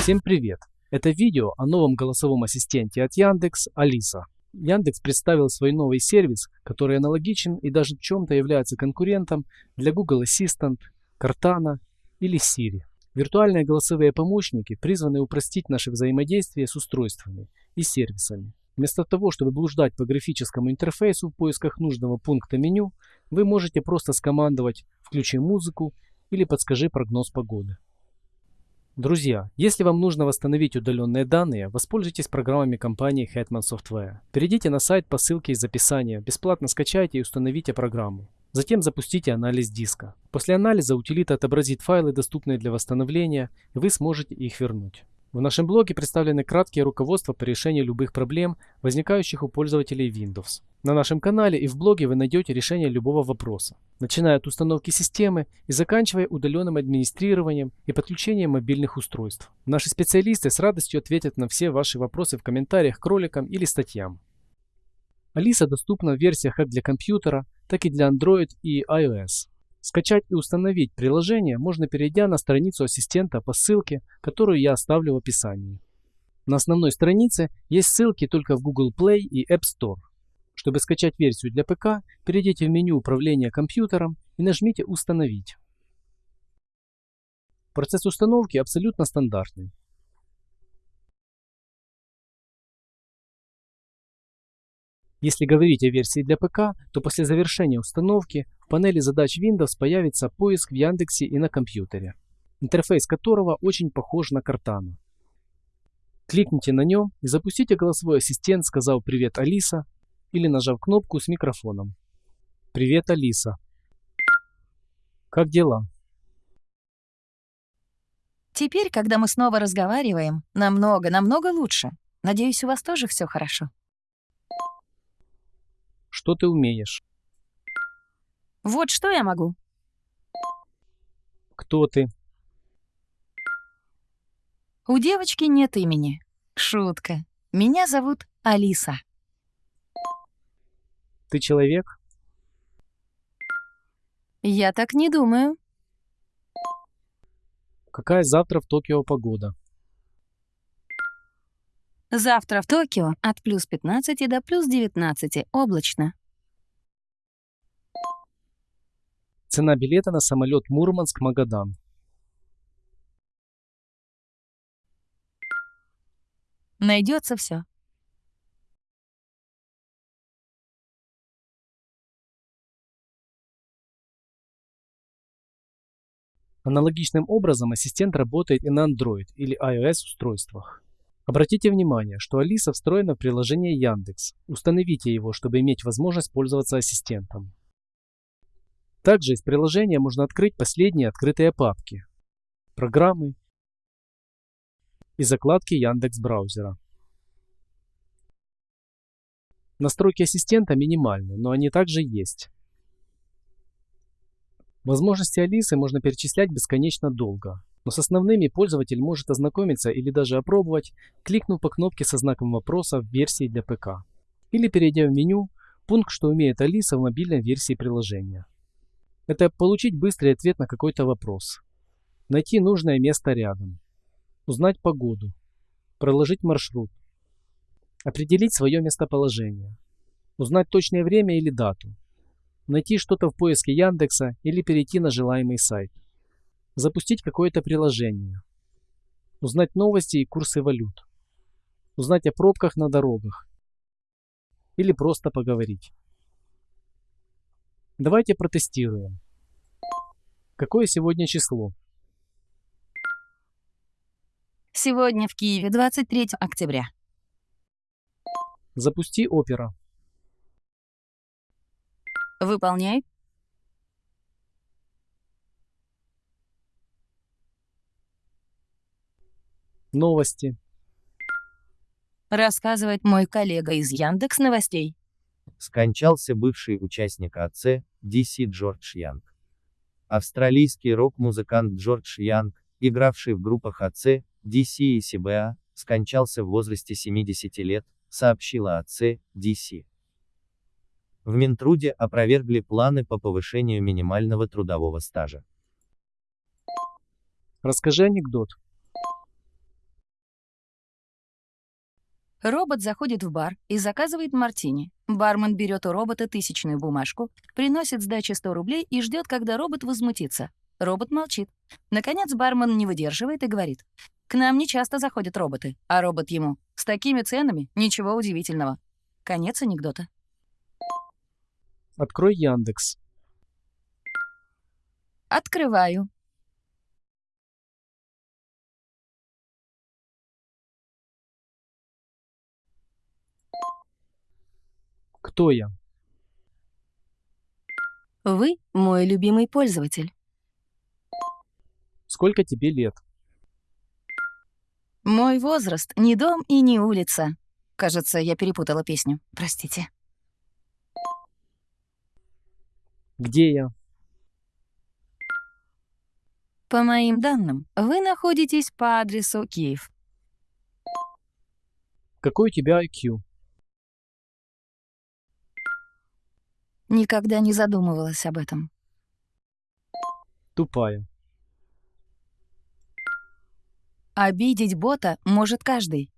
Всем привет! Это видео о новом голосовом ассистенте от Яндекс Алиса. Яндекс представил свой новый сервис, который аналогичен и даже в чем-то является конкурентом для Google Assistant, Cortana или Siri. Виртуальные голосовые помощники призваны упростить наше взаимодействие с устройствами и сервисами. Вместо того, чтобы блуждать по графическому интерфейсу в поисках нужного пункта меню, вы можете просто скомандовать «включи музыку» или «подскажи прогноз погоды». Друзья, если вам нужно восстановить удаленные данные, воспользуйтесь программами компании Hetman Software. Перейдите на сайт по ссылке из описания, бесплатно скачайте и установите программу. Затем запустите анализ диска. После анализа утилита отобразит файлы, доступные для восстановления, и вы сможете их вернуть. В нашем блоге представлены краткие руководства по решению любых проблем, возникающих у пользователей Windows. На нашем канале и в блоге вы найдете решение любого вопроса, начиная от установки системы и заканчивая удаленным администрированием и подключением мобильных устройств. Наши специалисты с радостью ответят на все ваши вопросы в комментариях к роликам или статьям. Алиса доступна в версиях как для компьютера, так и для Android и iOS. Скачать и установить приложение можно перейдя на страницу ассистента по ссылке, которую я оставлю в описании. На основной странице есть ссылки только в Google Play и App Store. Чтобы скачать версию для ПК, перейдите в меню управления компьютером и нажмите «Установить». Процесс установки абсолютно стандартный. Если говорить о версии для ПК, то после завершения установки в панели задач Windows появится поиск в Яндексе и на компьютере, интерфейс которого очень похож на Cortana. Кликните на нем и запустите голосовой ассистент, сказав «Привет, Алиса» или нажав кнопку с микрофоном. «Привет, Алиса». Как дела? Теперь, когда мы снова разговариваем, намного-намного лучше. Надеюсь, у вас тоже все хорошо. Что ты умеешь? Вот что я могу. Кто ты? У девочки нет имени. Шутка. Меня зовут Алиса. Ты человек? Я так не думаю. Какая завтра в Токио погода? Завтра в Токио от плюс 15 до плюс 19 облачно. Цена билета на самолет Мурманск-Магадан. Найдется все. Аналогичным образом ассистент работает и на Android или iOS устройствах. Обратите внимание, что Алиса встроена в приложение Яндекс. Установите его, чтобы иметь возможность пользоваться ассистентом. Также из приложения можно открыть последние открытые папки, программы и закладки Яндекс браузера. Настройки ассистента минимальны, но они также есть. Возможности Алисы можно перечислять бесконечно долго, но с основными пользователь может ознакомиться или даже опробовать, кликнув по кнопке со знаком вопроса в версии для ПК. Или перейдя в меню, пункт «Что умеет Алиса» в мобильной версии приложения. Это получить быстрый ответ на какой-то вопрос. Найти нужное место рядом. Узнать погоду. Проложить маршрут. Определить свое местоположение. Узнать точное время или дату. Найти что-то в поиске Яндекса или перейти на желаемый сайт. Запустить какое-то приложение. Узнать новости и курсы валют. Узнать о пробках на дорогах. Или просто поговорить. Давайте протестируем. Какое сегодня число? Сегодня в Киеве 23 октября. Запусти опера. Выполняй. Новости. Рассказывает мой коллега из Яндекс Новостей. Скончался бывший участник АЦ, DC Джордж Янг. Австралийский рок-музыкант Джордж Янг, игравший в группах АЦ, DC и CBA, скончался в возрасте 70 лет, сообщила АЦ, DC. В Минтруде опровергли планы по повышению минимального трудового стажа. Расскажи анекдот. Робот заходит в бар и заказывает мартини. Бармен берет у робота тысячную бумажку, приносит сдачи 100 рублей и ждет, когда робот возмутится. Робот молчит. Наконец бармен не выдерживает и говорит. «К нам не часто заходят роботы». А робот ему. «С такими ценами ничего удивительного». Конец анекдота. Открой Яндекс. Открываю. Кто я? Вы мой любимый пользователь. Сколько тебе лет? Мой возраст — не дом и не улица. Кажется, я перепутала песню. Простите. Где я? По моим данным, вы находитесь по адресу Киев. Какой у тебя IQ? Никогда не задумывалась об этом. Тупая. Обидеть бота может каждый.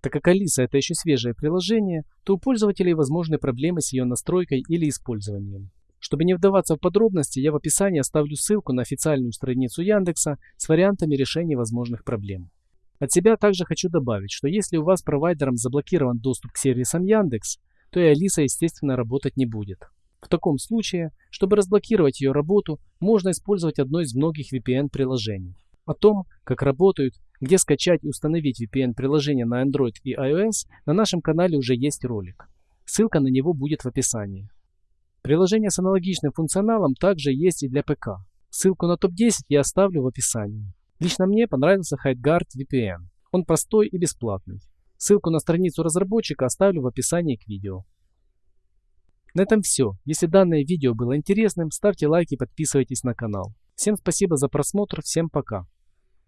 Так как Алиса это еще свежее приложение, то у пользователей возможны проблемы с ее настройкой или использованием. Чтобы не вдаваться в подробности, я в описании оставлю ссылку на официальную страницу Яндекса с вариантами решения возможных проблем. От себя также хочу добавить, что если у вас провайдером заблокирован доступ к сервисам Яндекс, то и Алиса, естественно, работать не будет. В таком случае, чтобы разблокировать ее работу, можно использовать одно из многих VPN-приложений. О том, как работают, где скачать и установить VPN-приложение на Android и iOS, на нашем канале уже есть ролик. Ссылка на него будет в описании. Приложение с аналогичным функционалом также есть и для ПК. Ссылку на топ-10 я оставлю в описании. Лично мне понравился HideGuard VPN. Он простой и бесплатный. Ссылку на страницу разработчика оставлю в описании к видео. На этом все. Если данное видео было интересным, ставьте лайк и подписывайтесь на канал. Всем спасибо за просмотр, всем пока.